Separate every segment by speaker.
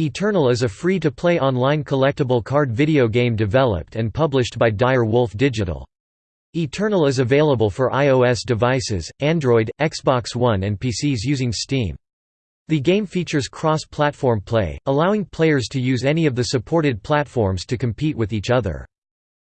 Speaker 1: Eternal is a free-to-play online collectible card video game developed and published by Dire Wolf Digital. Eternal is available for iOS devices, Android, Xbox One and PCs using Steam. The game features cross-platform play, allowing players to use any of the supported platforms to compete with each other.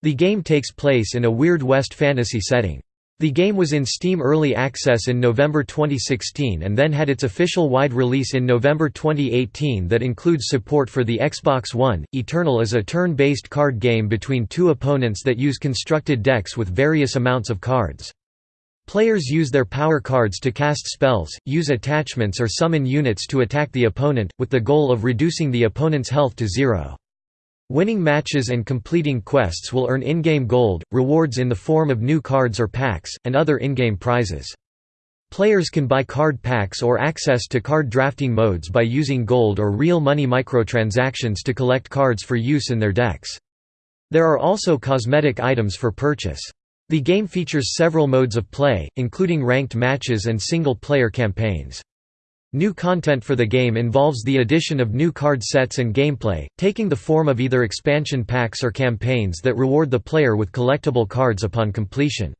Speaker 1: The game takes place in a Weird West fantasy setting. The game was in Steam Early Access in November 2016 and then had its official wide release in November 2018 that includes support for the Xbox One. Eternal is a turn based card game between two opponents that use constructed decks with various amounts of cards. Players use their power cards to cast spells, use attachments, or summon units to attack the opponent, with the goal of reducing the opponent's health to zero. Winning matches and completing quests will earn in-game gold, rewards in the form of new cards or packs, and other in-game prizes. Players can buy card packs or access to card drafting modes by using gold or real money microtransactions to collect cards for use in their decks. There are also cosmetic items for purchase. The game features several modes of play, including ranked matches and single-player campaigns. New content for the game involves the addition of new card sets and gameplay, taking the form of either expansion packs or campaigns that reward the player with collectible cards upon completion.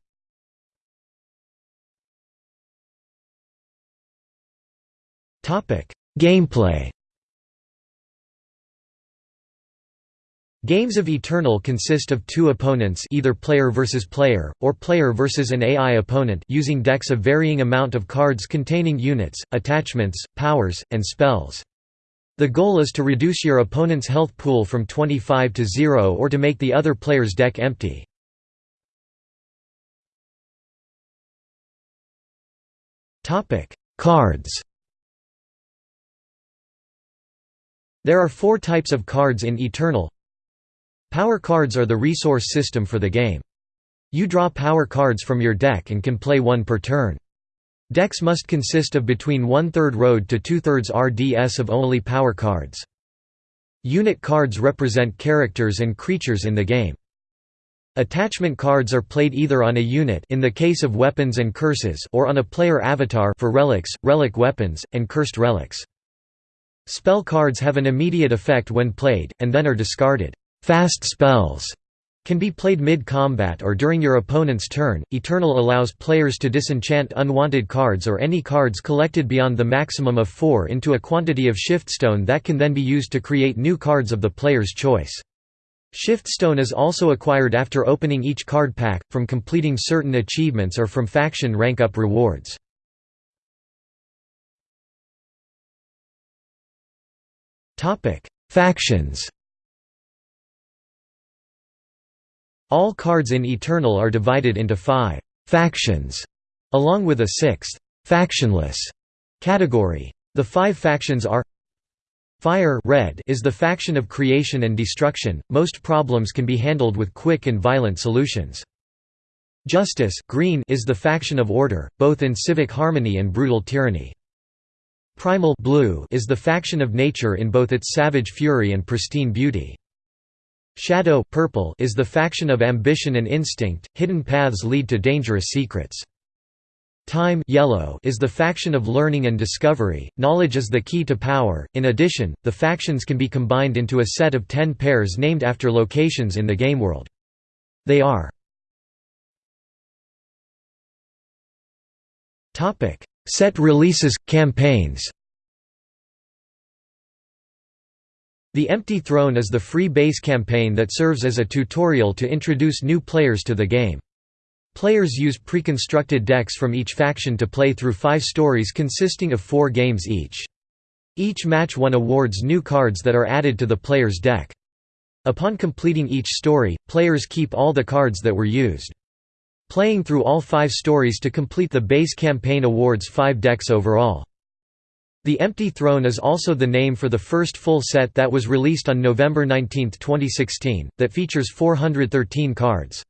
Speaker 1: Gameplay Games of Eternal consist of two opponents either player versus player, or player versus an AI opponent using decks of varying amount of cards containing units, attachments, powers, and spells. The goal is to reduce your opponent's health pool from 25 to 0 or to make the other player's deck empty. Cards There are four types of cards in Eternal Power cards are the resource system for the game. You draw power cards from your deck and can play one per turn. Decks must consist of between one-third road to two-thirds RDS of only power cards. Unit cards represent characters and creatures in the game. Attachment cards are played either on a unit in the case of weapons and curses or on a player avatar for relics, relic weapons, and cursed relics. Spell cards have an immediate effect when played, and then are discarded. Fast spells can be played mid-combat or during your opponent's turn. Eternal allows players to disenchant unwanted cards or any cards collected beyond the maximum of 4 into a quantity of shiftstone that can then be used to create new cards of the player's choice. Shiftstone is also acquired after opening each card pack, from completing certain achievements or from faction rank-up rewards. Factions All cards in Eternal are divided into five «factions», along with a sixth «factionless» category. The five factions are Fire red is the faction of creation and destruction, most problems can be handled with quick and violent solutions. Justice green is the faction of order, both in civic harmony and brutal tyranny. Primal blue is the faction of nature in both its savage fury and pristine beauty. Shadow purple is the faction of ambition and instinct, hidden paths lead to dangerous secrets. Time yellow is the faction of learning and discovery, knowledge is the key to power. In addition, the factions can be combined into a set of ten pairs named after locations in the game world. They are Set releases, campaigns The Empty Throne is the free base campaign that serves as a tutorial to introduce new players to the game. Players use pre-constructed decks from each faction to play through five stories consisting of four games each. Each match one awards new cards that are added to the player's deck. Upon completing each story, players keep all the cards that were used. Playing through all five stories to complete the base campaign awards five decks overall. The Empty Throne is also the name for the first full set that was released on November 19, 2016, that features 413 cards.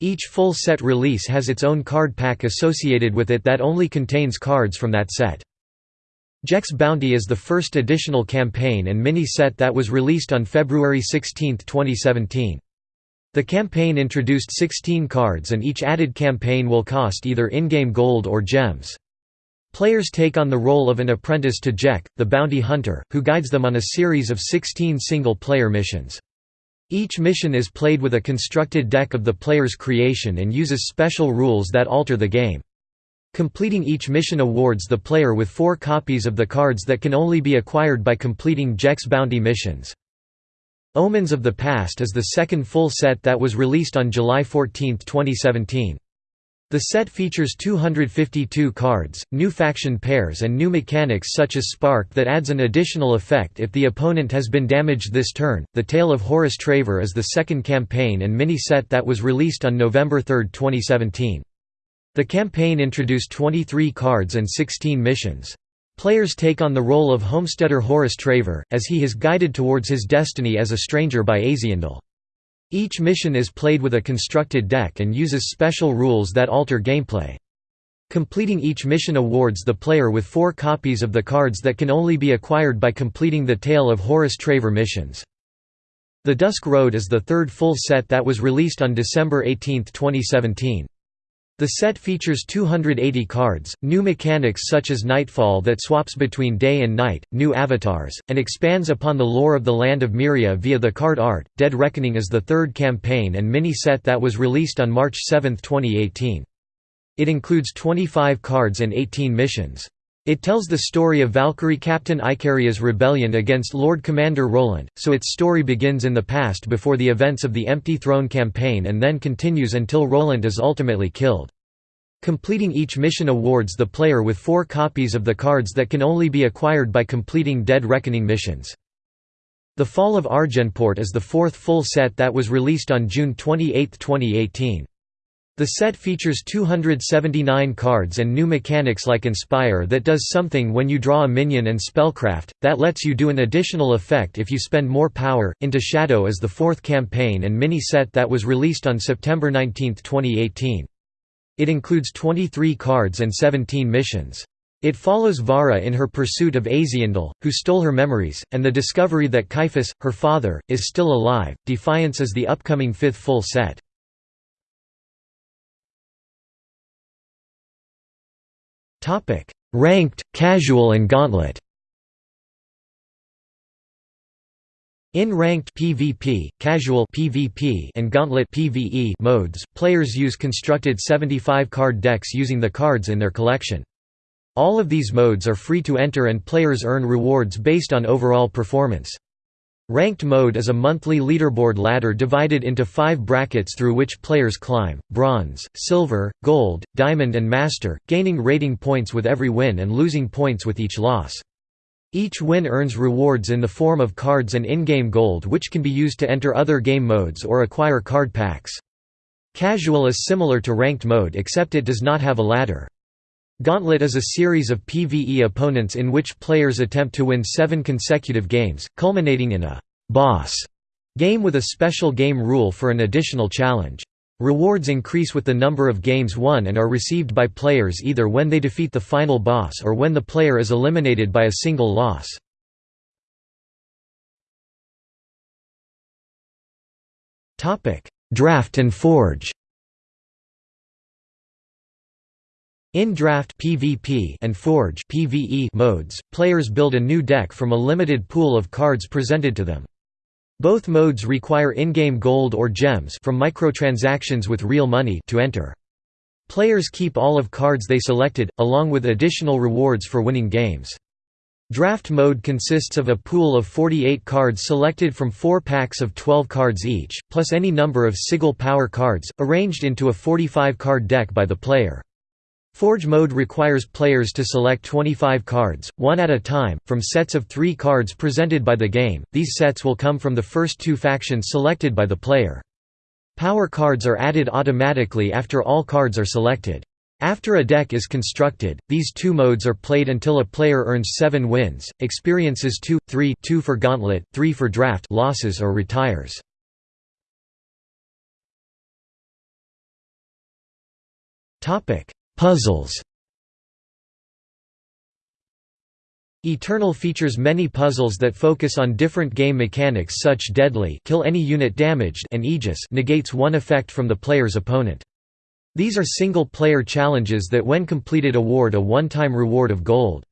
Speaker 1: Each full set release has its own card pack associated with it that only contains cards from that set. Jekk's Bounty is the first additional campaign and mini-set that was released on February 16, 2017. The campaign introduced 16 cards and each added campaign will cost either in-game gold or gems. Players take on the role of an apprentice to Jekk, the bounty hunter, who guides them on a series of 16 single-player missions. Each mission is played with a constructed deck of the player's creation and uses special rules that alter the game. Completing each mission awards the player with four copies of the cards that can only be acquired by completing Jekk's bounty missions. Omens of the Past is the second full set that was released on July 14, 2017. The set features 252 cards, new faction pairs and new mechanics such as Spark that adds an additional effect if the opponent has been damaged this turn. The Tale of Horus Traver is the second campaign and mini-set that was released on November 3, 2017. The campaign introduced 23 cards and 16 missions. Players take on the role of homesteader Horus Traver, as he is guided towards his destiny as a stranger by Azindel. Each mission is played with a constructed deck and uses special rules that alter gameplay. Completing each mission awards the player with four copies of the cards that can only be acquired by completing the Tale of Horus Traver missions. The Dusk Road is the third full set that was released on December 18, 2017. The set features 280 cards, new mechanics such as Nightfall that swaps between day and night, new avatars, and expands upon the lore of the Land of Myria via the card art. Dead Reckoning is the third campaign and mini set that was released on March 7, 2018. It includes 25 cards and 18 missions. It tells the story of Valkyrie Captain Icaria's rebellion against Lord Commander Rolant, so its story begins in the past before the events of the Empty Throne campaign and then continues until Rolant is ultimately killed. Completing each mission awards the player with four copies of the cards that can only be acquired by completing Dead Reckoning missions. The Fall of Argenport is the fourth full set that was released on June 28, 2018. The set features 279 cards and new mechanics like Inspire that does something when you draw a minion and Spellcraft, that lets you do an additional effect if you spend more power. Into Shadow is the fourth campaign and mini set that was released on September 19, 2018. It includes 23 cards and 17 missions. It follows Vara in her pursuit of Azindel, who stole her memories, and the discovery that Caiaphas, her father, is still alive. Defiance is the upcoming fifth full set. Topic: Ranked, Casual and Gauntlet. In ranked PvP, casual PvP and gauntlet PvE modes, players use constructed 75-card decks using the cards in their collection. All of these modes are free to enter and players earn rewards based on overall performance. Ranked mode is a monthly leaderboard ladder divided into five brackets through which players climb, bronze, silver, gold, diamond and master, gaining rating points with every win and losing points with each loss. Each win earns rewards in the form of cards and in-game gold which can be used to enter other game modes or acquire card packs. Casual is similar to ranked mode except it does not have a ladder. Gauntlet is a series of PvE opponents in which players attempt to win seven consecutive games, culminating in a «boss» game with a special game rule for an additional challenge. Rewards increase with the number of games won and are received by players either when they defeat the final boss or when the player is eliminated by a single loss. Draft and Forge In Draft PvP and Forge PvE modes, players build a new deck from a limited pool of cards presented to them. Both modes require in-game gold or gems from microtransactions with real money to enter. Players keep all of cards they selected, along with additional rewards for winning games. Draft mode consists of a pool of 48 cards selected from four packs of 12 cards each, plus any number of sigil power cards, arranged into a 45-card deck by the player. Forge mode requires players to select 25 cards, one at a time, from sets of three cards presented by the game. These sets will come from the first two factions selected by the player. Power cards are added automatically after all cards are selected. After a deck is constructed, these two modes are played until a player earns 7 wins, experiences 2, 3 2 for Gauntlet, 3 for Draft losses or retires. Puzzles Eternal features many puzzles that focus on different game mechanics such deadly kill any unit damaged and Aegis negates one effect from the player's opponent. These are single-player challenges that when completed award a one-time reward of gold.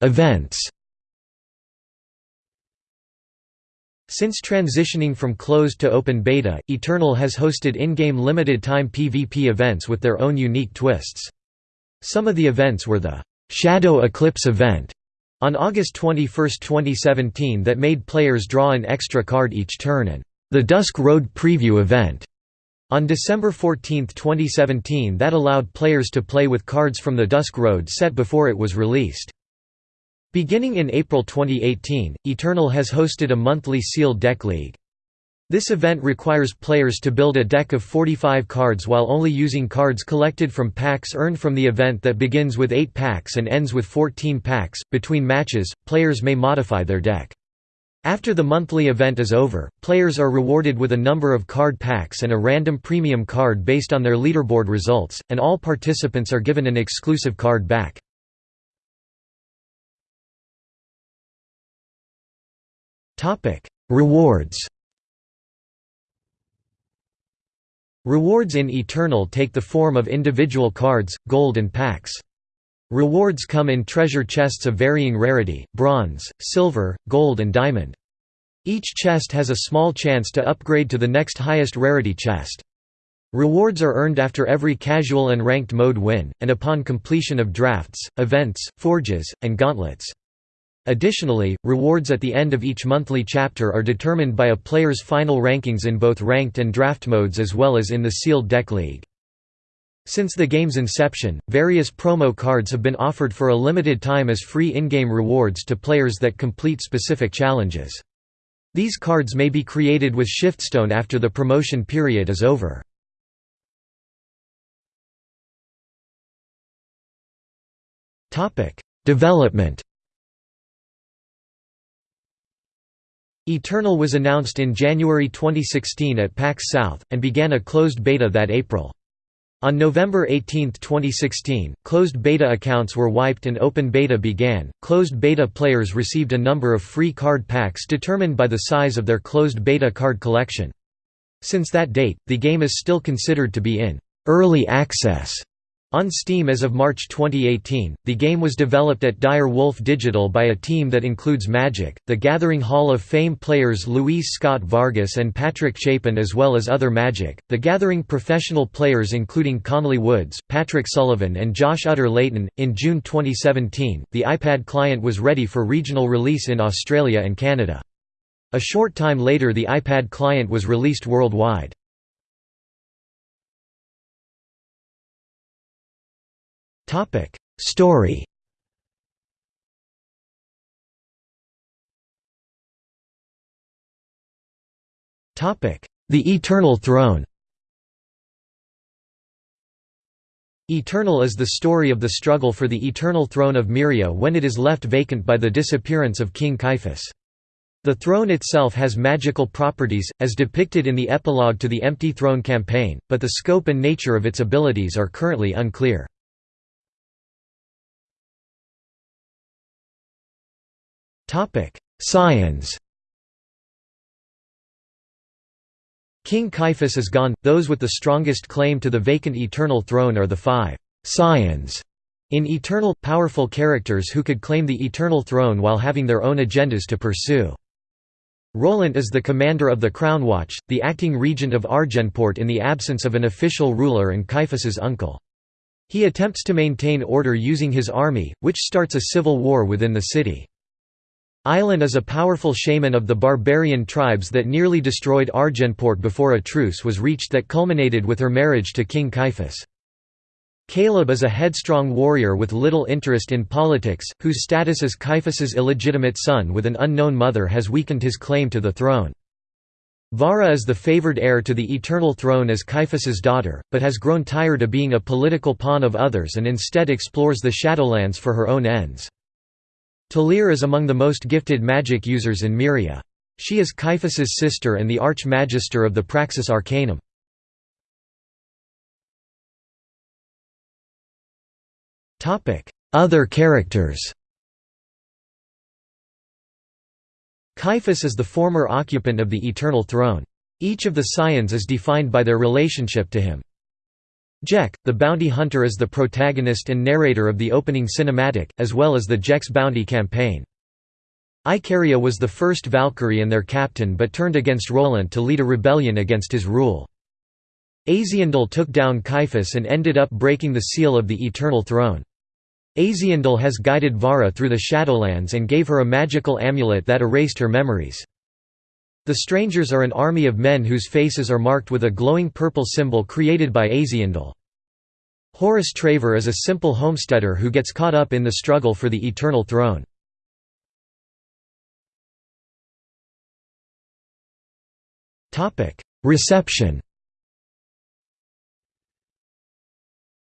Speaker 1: Events Since transitioning from closed to open beta, Eternal has hosted in-game limited-time PvP events with their own unique twists. Some of the events were the «Shadow Eclipse event» on August 21, 2017 that made players draw an extra card each turn and «The Dusk Road Preview event» on December 14, 2017 that allowed players to play with cards from the Dusk Road set before it was released. Beginning in April 2018, Eternal has hosted a monthly sealed deck league. This event requires players to build a deck of 45 cards while only using cards collected from packs earned from the event that begins with 8 packs and ends with 14 packs. Between matches, players may modify their deck. After the monthly event is over, players are rewarded with a number of card packs and a random premium card based on their leaderboard results, and all participants are given an exclusive card back. Topic: Rewards. Rewards in Eternal take the form of individual cards, gold and packs. Rewards come in treasure chests of varying rarity, bronze, silver, gold and diamond. Each chest has a small chance to upgrade to the next highest rarity chest. Rewards are earned after every casual and ranked mode win, and upon completion of drafts, events, forges, and gauntlets. Additionally, rewards at the end of each monthly chapter are determined by a player's final rankings in both ranked and draft modes as well as in the sealed deck league. Since the game's inception, various promo cards have been offered for a limited time as free in-game rewards to players that complete specific challenges. These cards may be created with Shiftstone after the promotion period is over. Development Eternal was announced in January 2016 at PAX South, and began a closed beta that April. On November 18, 2016, closed beta accounts were wiped and open beta began. Closed beta players received a number of free card packs determined by the size of their closed beta card collection. Since that date, the game is still considered to be in early access on Steam as of March 2018, the game was developed at Dire Wolf Digital by a team that includes Magic, The Gathering Hall of Fame players Luis Scott Vargas and Patrick Chapin as well as other Magic, The Gathering professional players including Conley Woods, Patrick Sullivan and Josh Utter-Leyton. In June 2017, the iPad client was ready for regional release in Australia and Canada. A short time later the iPad client was released worldwide. Topic Story Topic The Eternal Throne Eternal is the story of the struggle for the eternal throne of Myria when it is left vacant by the disappearance of King Caiaphas. The throne itself has magical properties, as depicted in the epilogue to the Empty Throne campaign, but the scope and nature of its abilities are currently unclear. Topic: Scions. King Caiaphas is gone. Those with the strongest claim to the vacant eternal throne are the five scions in Eternal, powerful characters who could claim the eternal throne while having their own agendas to pursue. Rolant is the commander of the Crown Watch, the acting regent of Argenport in the absence of an official ruler and Caiaphas's uncle. He attempts to maintain order using his army, which starts a civil war within the city. Aylin is a powerful shaman of the barbarian tribes that nearly destroyed Argenport before a truce was reached that culminated with her marriage to King Caiaphas. Kaleb is a headstrong warrior with little interest in politics, whose status as Caiaphas's illegitimate son with an unknown mother has weakened his claim to the throne. Vara is the favored heir to the eternal throne as Caiaphas's daughter, but has grown tired of being a political pawn of others and instead explores the Shadowlands for her own ends. Talir is among the most gifted magic users in Myria. She is Caiaphas's sister and the Arch-Magister of the Praxis Arcanum. Other characters Caiaphas is the former occupant of the Eternal Throne. Each of the Scions is defined by their relationship to him. Jekk, the bounty hunter is the protagonist and narrator of the opening cinematic, as well as the Jekk's bounty campaign. Icaria was the first Valkyrie and their captain but turned against Rolant to lead a rebellion against his rule. Azindel took down Caiaphas and ended up breaking the seal of the Eternal Throne. Azindel has guided Vara through the Shadowlands and gave her a magical amulet that erased her memories. The Strangers are an army of men whose faces are marked with a glowing purple symbol created by Azindel. Horus Traver is a simple homesteader who gets caught up in the struggle for the Eternal Throne. Reception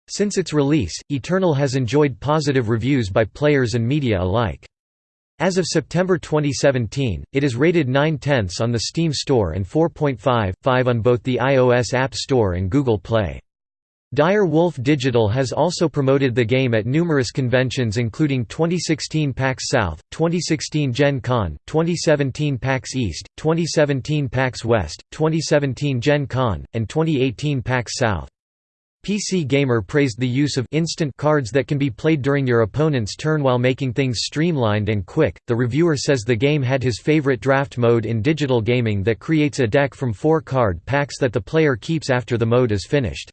Speaker 1: Since its release, Eternal has enjoyed positive reviews by players and media alike. As of September 2017, it is rated 9 tenths on the Steam Store and 4.5.5 on both the iOS App Store and Google Play. Dire Wolf Digital has also promoted the game at numerous conventions including 2016 PAX South, 2016 Gen Con, 2017 PAX East, 2017 PAX West, 2017 Gen Con, and 2018 PAX South. PC Gamer praised the use of instant cards that can be played during your opponent's turn while making things streamlined and quick. The reviewer says the game had his favorite draft mode in digital gaming that creates a deck from four card packs that the player keeps after the mode is finished.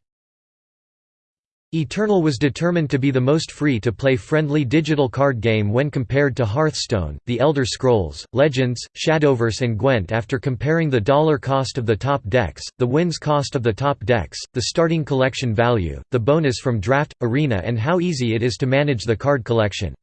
Speaker 1: Eternal was determined to be the most free-to-play friendly digital card game when compared to Hearthstone, The Elder Scrolls, Legends, Shadowverse and Gwent after comparing the dollar cost of the top decks, the wins cost of the top decks, the starting collection value, the bonus from draft, arena and how easy it is to manage the card collection.